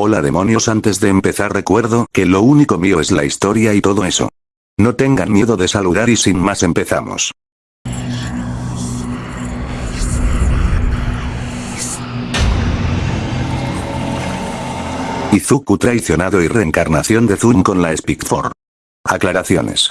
Hola demonios antes de empezar recuerdo que lo único mío es la historia y todo eso. No tengan miedo de saludar y sin más empezamos. Izuku traicionado y reencarnación de Zun con la Speak 4. Aclaraciones.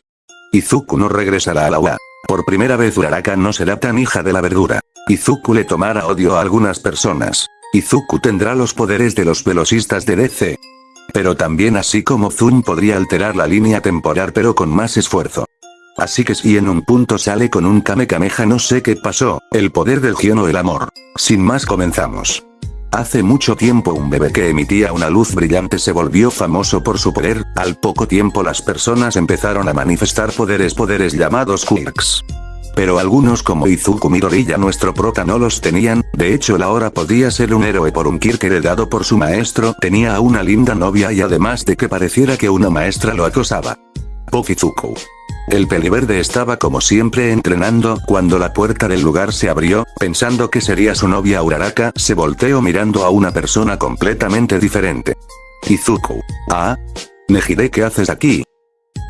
Izuku no regresará a la UA. Por primera vez Uraraka no será tan hija de la verdura. Izuku le tomará odio a algunas personas. Izuku tendrá los poderes de los velocista de DC. Pero también así como Zun podría alterar la línea temporal pero con más esfuerzo. Así que si en un punto sale con un Kamehameha no sé qué pasó, el poder del Gion o el amor. Sin más comenzamos. Hace mucho tiempo un bebé que emitía una luz brillante se volvió famoso por su poder, al poco tiempo las personas empezaron a manifestar poderes poderes llamados quirks. Pero algunos como Izuku Midori ya nuestro prota no los tenían, de hecho él ahora podía ser un héroe por un Kirk heredado por su maestro, tenía a una linda novia y además de que pareciera que una maestra lo acosaba. Pokizuku. El peliverde estaba como siempre entrenando cuando la puerta del lugar se abrió, pensando que sería su novia Uraraka, se volteó mirando a una persona completamente diferente. Izuku. Ah. Nejide ¿qué haces aquí?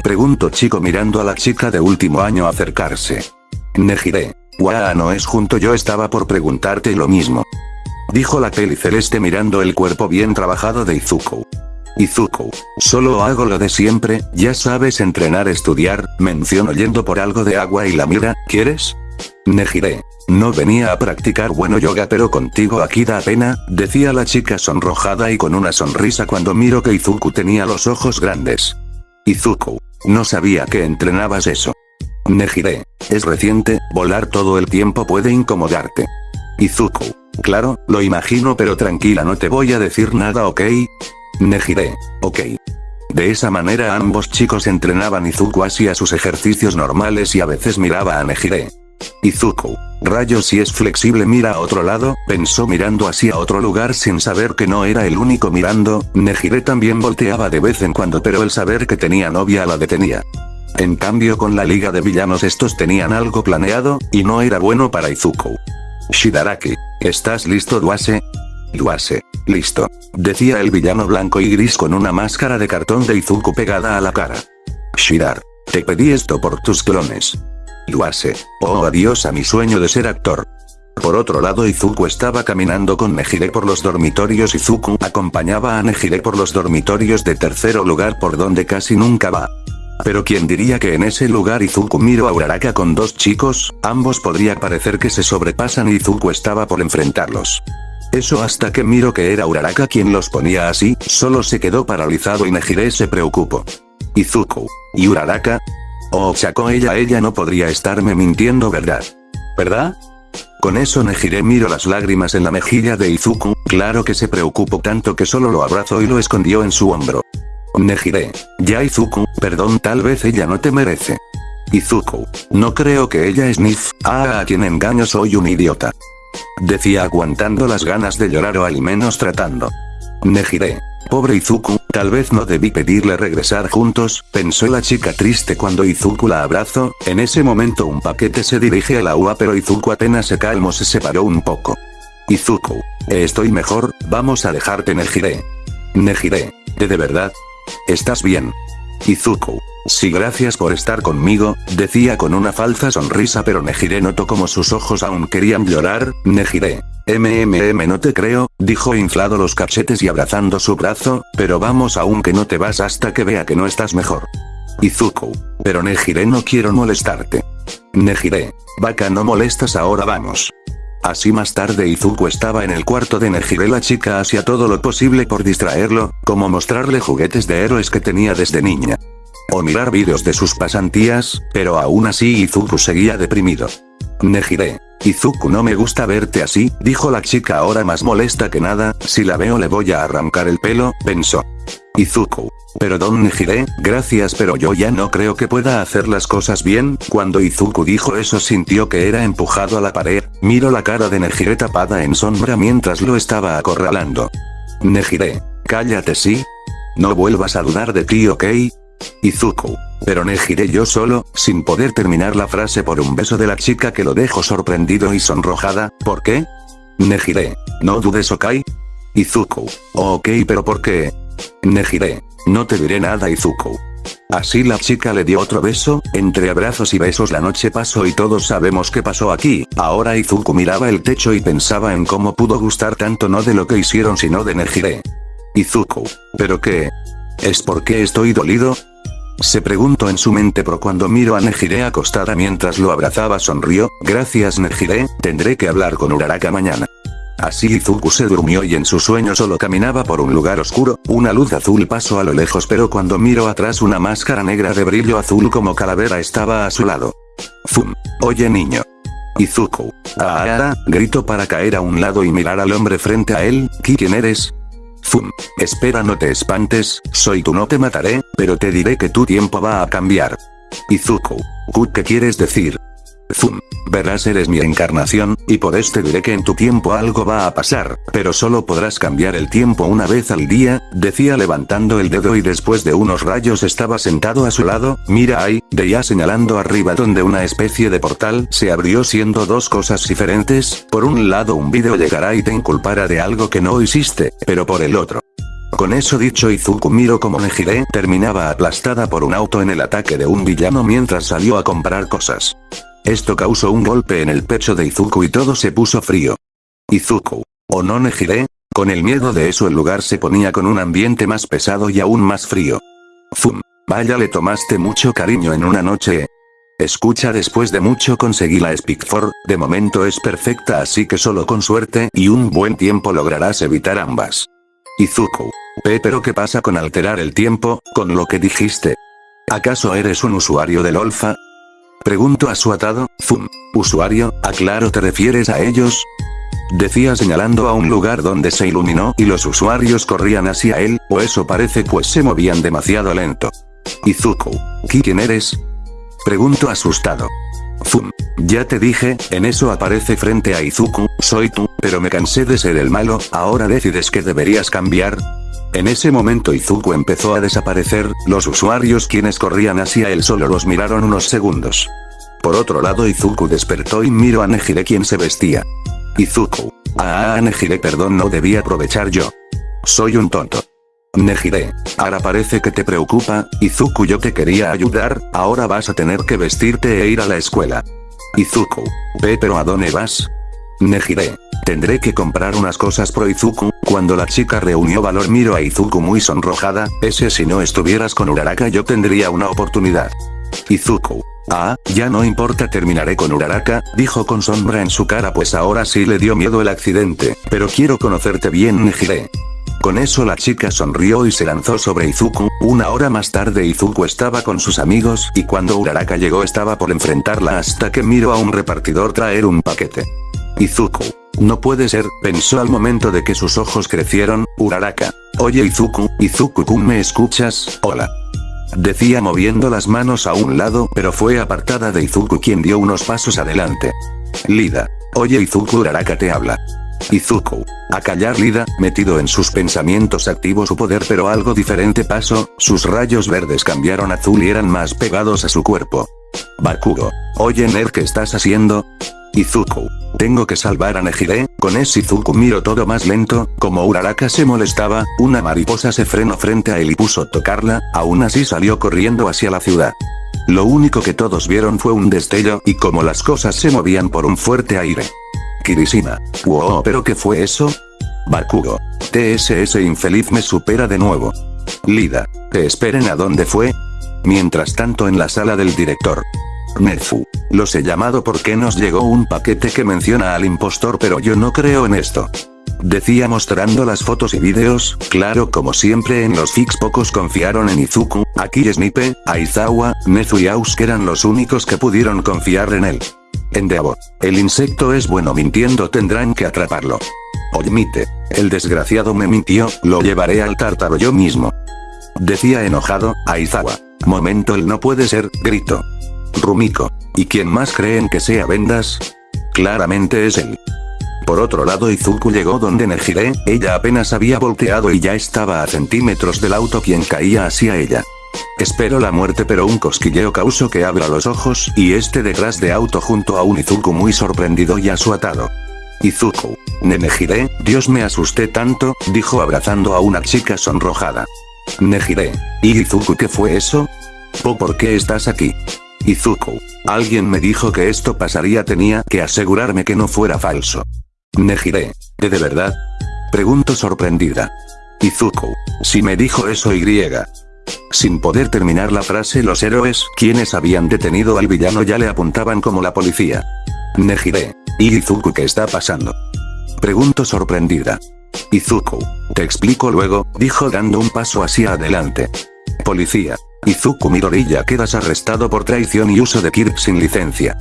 Pregunto chico mirando a la chica de último año acercarse. Nejide. Waa no es junto yo estaba por preguntarte lo mismo. Dijo la peli celeste mirando el cuerpo bien trabajado de Izuku. Izuku. Solo hago lo de siempre, ya sabes entrenar estudiar, menciono yendo por algo de agua y la mira, ¿quieres? Nejire. No venía a practicar bueno yoga pero contigo aquí da pena, decía la chica sonrojada y con una sonrisa cuando miro que Izuku tenía los ojos grandes. Izuku. No sabía que entrenabas eso. Nejire. Es reciente, volar todo el tiempo puede incomodarte. Izuku. Claro, lo imagino pero tranquila no te voy a decir nada ok, Nejire. Ok. De esa manera ambos chicos entrenaban Izuku hacia sus ejercicios normales y a veces miraba a Nejire. Izuku. Rayos si es flexible mira a otro lado, pensó mirando hacia otro lugar sin saber que no era el único mirando, Nejire también volteaba de vez en cuando pero el saber que tenía novia la detenía. En cambio con la liga de villanos estos tenían algo planeado, y no era bueno para Izuku. Shidaraki. ¿Estás listo Duase? Duase. Listo. Decía el villano blanco y gris con una máscara de cartón de Izuku pegada a la cara. Shidar. Te pedí esto por tus clones. Luase. Oh adiós a mi sueño de ser actor. Por otro lado Izuku estaba caminando con Nejire por los dormitorios Izuku acompañaba a Nejire por los dormitorios de tercero lugar por donde casi nunca va. Pero quien diría que en ese lugar Izuku miró a Uraraka con dos chicos, ambos podría parecer que se sobrepasan y Izuku estaba por enfrentarlos. Eso hasta que miro que era Uraraka quien los ponía así, solo se quedó paralizado y Nejire se preocupó. Izuku. ¿Y Uraraka? Oh Chaco ella ella no podría estarme mintiendo verdad. ¿Verdad? Con eso Nejire miro las lágrimas en la mejilla de Izuku, claro que se preocupó tanto que solo lo abrazó y lo escondió en su hombro. Nejire. Ya Izuku, perdón tal vez ella no te merece. Izuku. No creo que ella es Nif, ah a quien engaño soy un idiota. Decía aguantando las ganas de llorar o al menos tratando. Nejire. Pobre Izuku, tal vez no debí pedirle regresar juntos, pensó la chica triste cuando Izuku la abrazó, en ese momento un paquete se dirige a la UA pero Izuku apenas se calmó se separó un poco. Izuku. Estoy mejor, vamos a dejarte Nejire. Nejire. ¿De de verdad? ¿Estás bien? Izuku. Sí gracias por estar conmigo, decía con una falsa sonrisa pero Nejire notó como sus ojos aún querían llorar, Nejire. MMM no te creo, dijo inflado los cachetes y abrazando su brazo, pero vamos aún que no te vas hasta que vea que no estás mejor. Izuku. Pero Nejire no quiero molestarte. Nejire. Vaca no molestas ahora vamos. Así más tarde Izuku estaba en el cuarto de Nejire la chica hacía todo lo posible por distraerlo, como mostrarle juguetes de héroes que tenía desde niña o mirar vídeos de sus pasantías, pero aún así Izuku seguía deprimido. Nejire. Izuku no me gusta verte así, dijo la chica ahora más molesta que nada, si la veo le voy a arrancar el pelo, pensó. Izuku. Perdón Nejire, gracias pero yo ya no creo que pueda hacer las cosas bien, cuando Izuku dijo eso sintió que era empujado a la pared, miro la cara de Nejire tapada en sombra mientras lo estaba acorralando. Nejire. Cállate sí. No vuelvas a dudar de ti ok, Izuku. Pero Nejire yo solo, sin poder terminar la frase por un beso de la chica que lo dejó sorprendido y sonrojada, ¿por qué? Nejire. No dudes Okai. Izuku. Ok pero ¿por qué? Nejire. No te diré nada Izuku. Así la chica le dio otro beso, entre abrazos y besos la noche pasó y todos sabemos qué pasó aquí, ahora Izuku miraba el techo y pensaba en cómo pudo gustar tanto no de lo que hicieron sino de Nejire. Izuku. ¿Pero qué? ¿Es porque estoy dolido? Se preguntó en su mente pero cuando miro a Nejire acostada mientras lo abrazaba sonrió, gracias Nejire, tendré que hablar con Uraraka mañana. Así Izuku se durmió y en su sueño solo caminaba por un lugar oscuro, una luz azul pasó a lo lejos pero cuando miro atrás una máscara negra de brillo azul como calavera estaba a su lado. Fum. Oye niño. Izuku. Ah, grito para caer a un lado y mirar al hombre frente a él, ¿quién eres? Fum. Espera no te espantes, soy tú no te mataré, pero te diré que tu tiempo va a cambiar. Izuku. ¿Qué quieres decir? Zum. Verás eres mi encarnación, y por este diré que en tu tiempo algo va a pasar, pero solo podrás cambiar el tiempo una vez al día, decía levantando el dedo y después de unos rayos estaba sentado a su lado, mira ahí, de ya señalando arriba donde una especie de portal se abrió siendo dos cosas diferentes, por un lado un vídeo llegará y te inculpará de algo que no hiciste, pero por el otro. Con eso dicho Izuku miro como Nejire terminaba aplastada por un auto en el ataque de un villano mientras salió a comprar cosas. Esto causó un golpe en el pecho de Izuku y todo se puso frío. Izuku. ¿O no? Con el miedo de eso el lugar se ponía con un ambiente más pesado y aún más frío. Fum. Vaya le tomaste mucho cariño en una noche. Escucha después de mucho conseguí la Speak de momento es perfecta así que solo con suerte y un buen tiempo lograrás evitar ambas. Izuku. P pero ¿qué pasa con alterar el tiempo, con lo que dijiste? ¿Acaso eres un usuario del Olfa? Pregunto a su atado, Zum. Usuario, aclaro te refieres a ellos? Decía señalando a un lugar donde se iluminó y los usuarios corrían hacia él, o eso parece pues se movían demasiado lento. Izuku. ¿Quién eres? Pregunto asustado. Zum. Ya te dije, en eso aparece frente a Izuku, soy tú, pero me cansé de ser el malo, ahora decides que deberías cambiar. En ese momento Izuku empezó a desaparecer, los usuarios quienes corrían hacia él solo los miraron unos segundos. Por otro lado Izuku despertó y miró a Nejire quien se vestía. Izuku. Ah, ah Nejire perdón no debí aprovechar yo. Soy un tonto. Nejire. Ahora parece que te preocupa, Izuku yo te quería ayudar, ahora vas a tener que vestirte e ir a la escuela. Izuku. Ve pero ¿a dónde vas? Nejire. Tendré que comprar unas cosas pro Izuku, cuando la chica reunió valor miro a Izuku muy sonrojada, ese si no estuvieras con Uraraka yo tendría una oportunidad. Izuku. Ah, ya no importa terminaré con Uraraka, dijo con sombra en su cara pues ahora sí le dio miedo el accidente, pero quiero conocerte bien Nejire. Con eso la chica sonrió y se lanzó sobre Izuku, una hora más tarde Izuku estaba con sus amigos y cuando Uraraka llegó estaba por enfrentarla hasta que miró a un repartidor traer un paquete. Izuku. No puede ser, pensó al momento de que sus ojos crecieron, Uraraka. Oye Izuku, Izuku-kun ¿me escuchas? Hola. Decía moviendo las manos a un lado pero fue apartada de Izuku quien dio unos pasos adelante. Lida. Oye Izuku Uraraka te habla. Izuku. A callar Lida, metido en sus pensamientos activó su poder pero algo diferente pasó, sus rayos verdes cambiaron azul y eran más pegados a su cuerpo. Bakugo. Oye Ner ¿qué estás haciendo? Izuku. Tengo que salvar a Nejire, con ese Izuku miro todo más lento, como Uraraka se molestaba, una mariposa se frenó frente a él y puso tocarla, aún así salió corriendo hacia la ciudad. Lo único que todos vieron fue un destello y como las cosas se movían por un fuerte aire. Kirishima. Wow, pero ¿qué fue eso? Bakugo. TSS infeliz me supera de nuevo. Lida. ¿Te esperen a dónde fue? Mientras tanto en la sala del director. Nefu. Los he llamado porque nos llegó un paquete que menciona al impostor pero yo no creo en esto. Decía mostrando las fotos y vídeos, claro como siempre en los fix pocos confiaron en Izuku, aquí Snipe, Aizawa, Nezu y Ausk eran los únicos que pudieron confiar en él. Endeavor. El insecto es bueno mintiendo tendrán que atraparlo. Oymite. El desgraciado me mintió, lo llevaré al tártaro yo mismo. Decía enojado, Aizawa. Momento él no puede ser, grito. Rumiko. ¿Y quién más creen que sea Vendas? Claramente es él. Por otro lado Izuku llegó donde Nejire, ella apenas había volteado y ya estaba a centímetros del auto quien caía hacia ella. Espero la muerte pero un cosquilleo causó que abra los ojos y este detrás de auto junto a un Izuku muy sorprendido y asuatado. Izuku. Nenejire, Dios me asusté tanto, dijo abrazando a una chica sonrojada. Nejire. ¿Y Izuku qué fue eso? ¿Po por qué estás aquí? Izuku. Alguien me dijo que esto pasaría tenía que asegurarme que no fuera falso. Nejire. ¿De de verdad? Pregunto sorprendida. Izuku. Si me dijo eso y. Sin poder terminar la frase los héroes, quienes habían detenido al villano ya le apuntaban como la policía. Nejire. ¿Y Izuku qué está pasando? Pregunto sorprendida. Izuku. Te explico luego, dijo dando un paso hacia adelante. Policía. Izuku Midoriya quedas arrestado por traición y uso de Kirk sin licencia.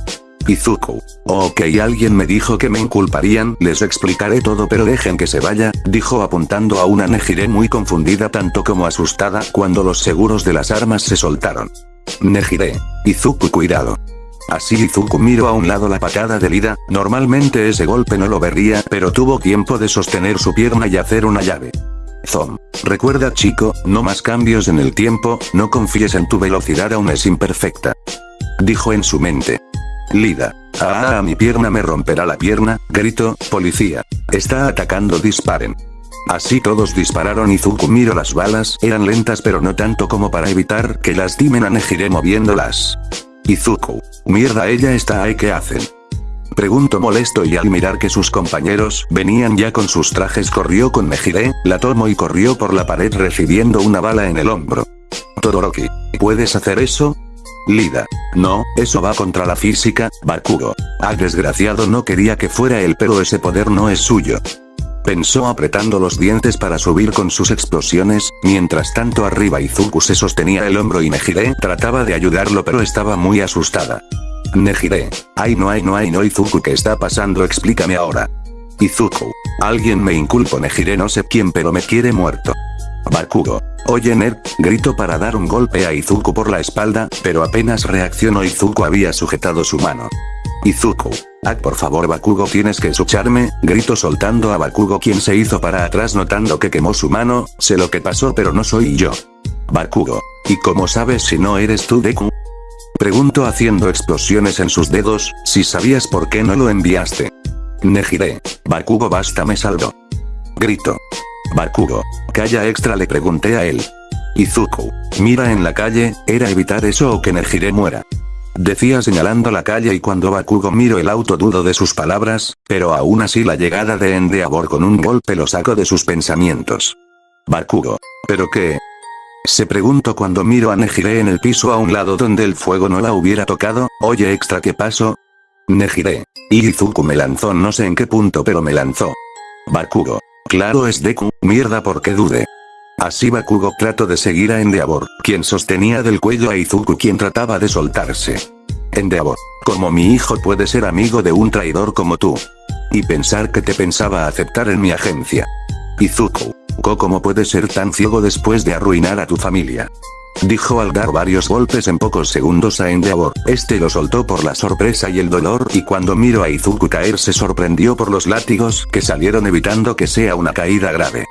Izuku. Ok alguien me dijo que me inculparían, les explicaré todo pero dejen que se vaya, dijo apuntando a una Nejire muy confundida tanto como asustada cuando los seguros de las armas se soltaron. Nejire. Izuku cuidado. Así Izuku miró a un lado la patada de Lida, normalmente ese golpe no lo vería, pero tuvo tiempo de sostener su pierna y hacer una llave. Zom. Recuerda chico, no más cambios en el tiempo, no confíes en tu velocidad aún es imperfecta. Dijo en su mente. Lida. Ah, mi pierna me romperá la pierna, grito, policía. Está atacando disparen. Así todos dispararon y Zuku miró las balas, eran lentas pero no tanto como para evitar que lastimen a Nejire moviéndolas. Izuku. Mierda ella está ahí ¿qué hacen? Pregunto molesto y al mirar que sus compañeros venían ya con sus trajes corrió con Nejire, la tomó y corrió por la pared recibiendo una bala en el hombro. Todoroki. ¿Puedes hacer eso? Lida. No, eso va contra la física, Bakugo. Ah desgraciado no quería que fuera él pero ese poder no es suyo. Pensó apretando los dientes para subir con sus explosiones, mientras tanto arriba Izuku se sostenía el hombro y Nejire trataba de ayudarlo pero estaba muy asustada. Nejire. Ay no hay no hay no Izuku ¿qué está pasando? Explícame ahora. Izuku. Alguien me inculpo Nejire no sé quién pero me quiere muerto. Bakugo. Oye Ned, grito para dar un golpe a Izuku por la espalda, pero apenas reaccionó Izuku había sujetado su mano. Izuku. Ah por favor Bakugo tienes que escucharme, grito soltando a Bakugo quien se hizo para atrás notando que quemó su mano, sé lo que pasó pero no soy yo. Bakugo. ¿Y cómo sabes si no eres tú Deku? Pregunto haciendo explosiones en sus dedos, si sabías por qué no lo enviaste. Nejire. Bakugo basta me saldo. Grito. Bakugo. Calla extra le pregunté a él. Izuku. Mira en la calle, era evitar eso o que Nejire muera. Decía señalando la calle y cuando Bakugo miró el auto dudo de sus palabras, pero aún así la llegada de Endeavor con un golpe lo sacó de sus pensamientos. Bakugo. ¿Pero qué? Se preguntó cuando miro a Nejire en el piso a un lado donde el fuego no la hubiera tocado, oye extra ¿qué pasó? Nejire. Izuku me lanzó no sé en qué punto pero me lanzó. Bakugo. Claro es Deku, mierda porque dude. Así Bakugo trató de seguir a Endeavor, quien sostenía del cuello a Izuku quien trataba de soltarse. Endeavor. Como mi hijo puede ser amigo de un traidor como tú. Y pensar que te pensaba aceptar en mi agencia. Izuku. ¿Cómo puede ser tan ciego después de arruinar a tu familia? Dijo al dar varios golpes en pocos segundos a Endeavor, este lo soltó por la sorpresa y el dolor y cuando miró a Izuku caer se sorprendió por los látigos que salieron evitando que sea una caída grave.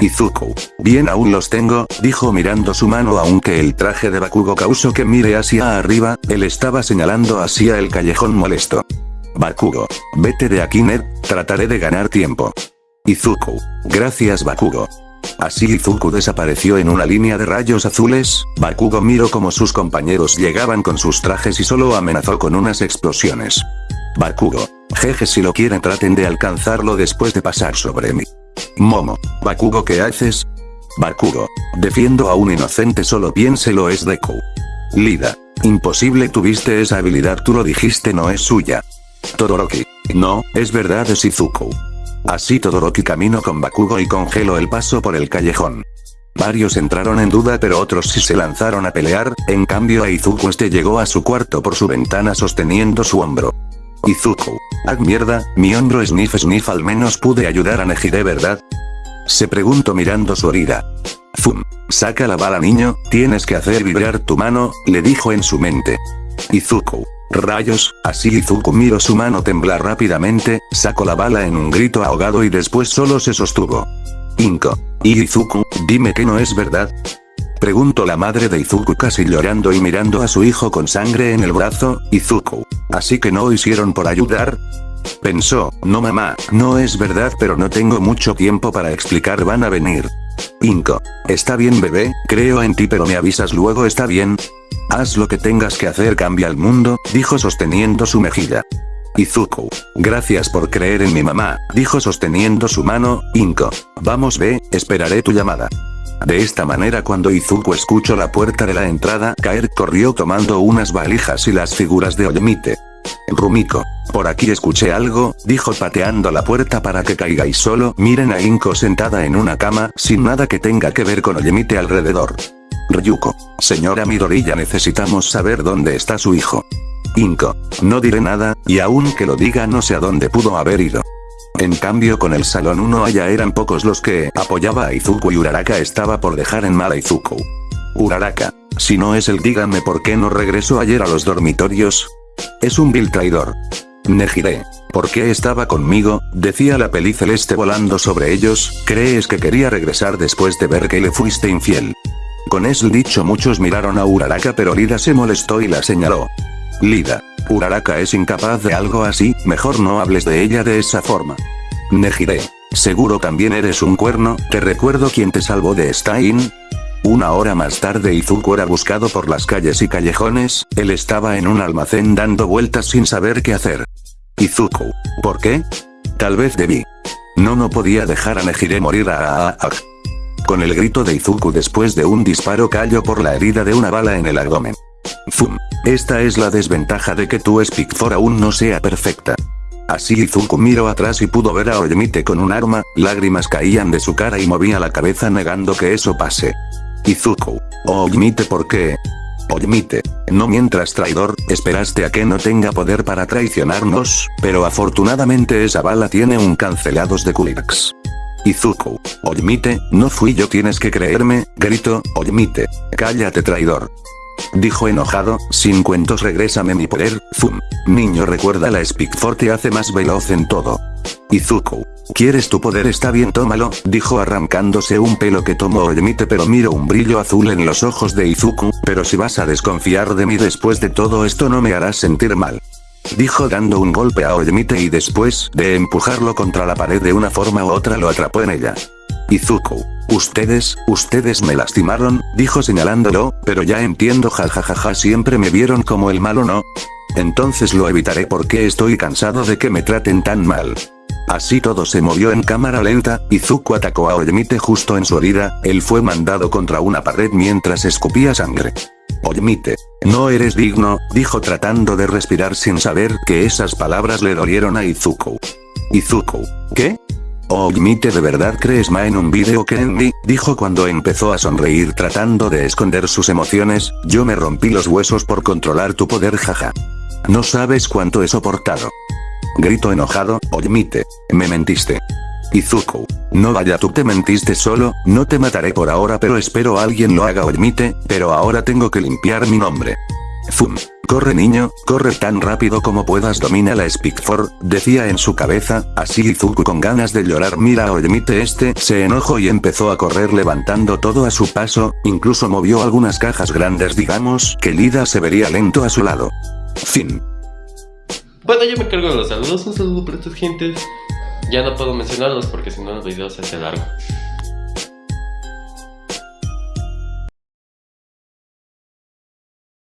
Izuku. Bien aún los tengo, dijo mirando su mano aunque el traje de Bakugo causó que mire hacia arriba, él estaba señalando hacia el callejón molesto. Bakugo. Vete de aquí Ned, trataré de ganar tiempo. Izuku. Gracias Bakugo. Así Izuku desapareció en una línea de rayos azules, Bakugo miró como sus compañeros llegaban con sus trajes y solo amenazó con unas explosiones. Bakugo. Jeje si lo quieren traten de alcanzarlo después de pasar sobre mí. Momo. Bakugo ¿qué haces? Bakugo. Defiendo a un inocente solo piénselo es Deku. Lida. Imposible tuviste esa habilidad tú lo dijiste no es suya. Todoroki. No, es verdad es Izuku. Así Todoroki caminó con Bakugo y congeló el paso por el callejón. Varios entraron en duda pero otros sí se lanzaron a pelear, en cambio a Izuku este llegó a su cuarto por su ventana sosteniendo su hombro. Izuku. Ah mierda, mi hombro sniff sniff al menos pude ayudar a Nejire ¿verdad? Se preguntó mirando su herida. Zum. Saca la bala niño, tienes que hacer vibrar tu mano, le dijo en su mente. Izuku. Rayos, así Izuku miró su mano temblar rápidamente, sacó la bala en un grito ahogado y después solo se sostuvo. Inko. ¿Y Izuku, dime que no es verdad? Preguntó la madre de Izuku casi llorando y mirando a su hijo con sangre en el brazo, Izuku. ¿Así que no hicieron por ayudar? Pensó, no mamá, no es verdad pero no tengo mucho tiempo para explicar van a venir. Inko. Está bien bebé, creo en ti pero me avisas luego está bien. Haz lo que tengas que hacer cambia el mundo, dijo sosteniendo su mejilla. Izuku. Gracias por creer en mi mamá, dijo sosteniendo su mano, Inko. Vamos ve, esperaré tu llamada. De esta manera cuando Izuku escuchó la puerta de la entrada caer corrió tomando unas valijas y las figuras de Oyemite. Rumiko. Por aquí escuché algo, dijo pateando la puerta para que caiga y solo miren a Inko sentada en una cama, sin nada que tenga que ver con Oyemite alrededor. Ryuko. Señora Midorilla necesitamos saber dónde está su hijo. Inko. No diré nada, y aun que lo diga no sé a dónde pudo haber ido. En cambio con el salón 1 allá eran pocos los que apoyaba a Izuku y Uraraka estaba por dejar en mal a Izuku. Uraraka. Si no es el díganme por qué no regresó ayer a los dormitorios. Es un vil traidor. Nejire. ¿Por qué estaba conmigo? Decía la peli celeste volando sobre ellos, ¿crees que quería regresar después de ver que le fuiste infiel? Con ese dicho muchos miraron a Uraraka pero Lida se molestó y la señaló. Lida. Uraraka es incapaz de algo así, mejor no hables de ella de esa forma. Nejire. Seguro también eres un cuerno, te recuerdo quién te salvó de Stein, una hora más tarde Izuku era buscado por las calles y callejones, él estaba en un almacén dando vueltas sin saber qué hacer. Izuku. ¿Por qué? Tal vez debí. No no podía dejar a Nejire morir a, a, Con el grito de Izuku después de un disparo cayó por la herida de una bala en el abdomen. Fum. Esta es la desventaja de que tu Speak for aún no sea perfecta. Así Izuku miró atrás y pudo ver a Oyemite con un arma, lágrimas caían de su cara y movía la cabeza negando que eso pase. Izuku. Oyemite ¿por qué? Oyemite. No mientras traidor, esperaste a que no tenga poder para traicionarnos, pero afortunadamente esa bala tiene un cancelados de Quirks. Izuku. Oyemite, no fui yo tienes que creerme, grito, Oyemite. Cállate traidor. Dijo enojado, sin cuentos regrésame mi poder, fum. Niño recuerda la Speak te hace más veloz en todo. Izuku. ¿Quieres tu poder? Está bien tómalo, dijo arrancándose un pelo que tomó Oyemite pero miro un brillo azul en los ojos de Izuku, pero si vas a desconfiar de mí después de todo esto no me harás sentir mal. Dijo dando un golpe a Oyemite y después de empujarlo contra la pared de una forma u otra lo atrapó en ella. Izuku. Ustedes, ustedes me lastimaron, dijo señalándolo, pero ya entiendo jajajaja siempre me vieron como el malo no. Entonces lo evitaré porque estoy cansado de que me traten tan mal. Así todo se movió en cámara lenta, Izuku atacó a Oyemite justo en su herida, él fue mandado contra una pared mientras escupía sangre. Oyemite. No eres digno, dijo tratando de respirar sin saber que esas palabras le dolieron a Izuku. Izuku. ¿Qué? Oyemite ¿de verdad crees ma en un vídeo que Endy? Dijo cuando empezó a sonreír tratando de esconder sus emociones, yo me rompí los huesos por controlar tu poder jaja. No sabes cuánto he soportado. Grito enojado, Oyemite. Me mentiste. Izuku. No vaya tú te mentiste solo, no te mataré por ahora pero espero alguien lo haga Oyemite, pero ahora tengo que limpiar mi nombre. Fum. Corre niño, corre tan rápido como puedas domina la Speak decía en su cabeza, así Izuku con ganas de llorar mira a Oyemite este, se enojó y empezó a correr levantando todo a su paso, incluso movió algunas cajas grandes digamos que Lida se vería lento a su lado. Fin. Bueno, yo me cargo de los saludos. Un saludo para estas gentes. Ya no puedo mencionarlos porque si no el video se hace largo.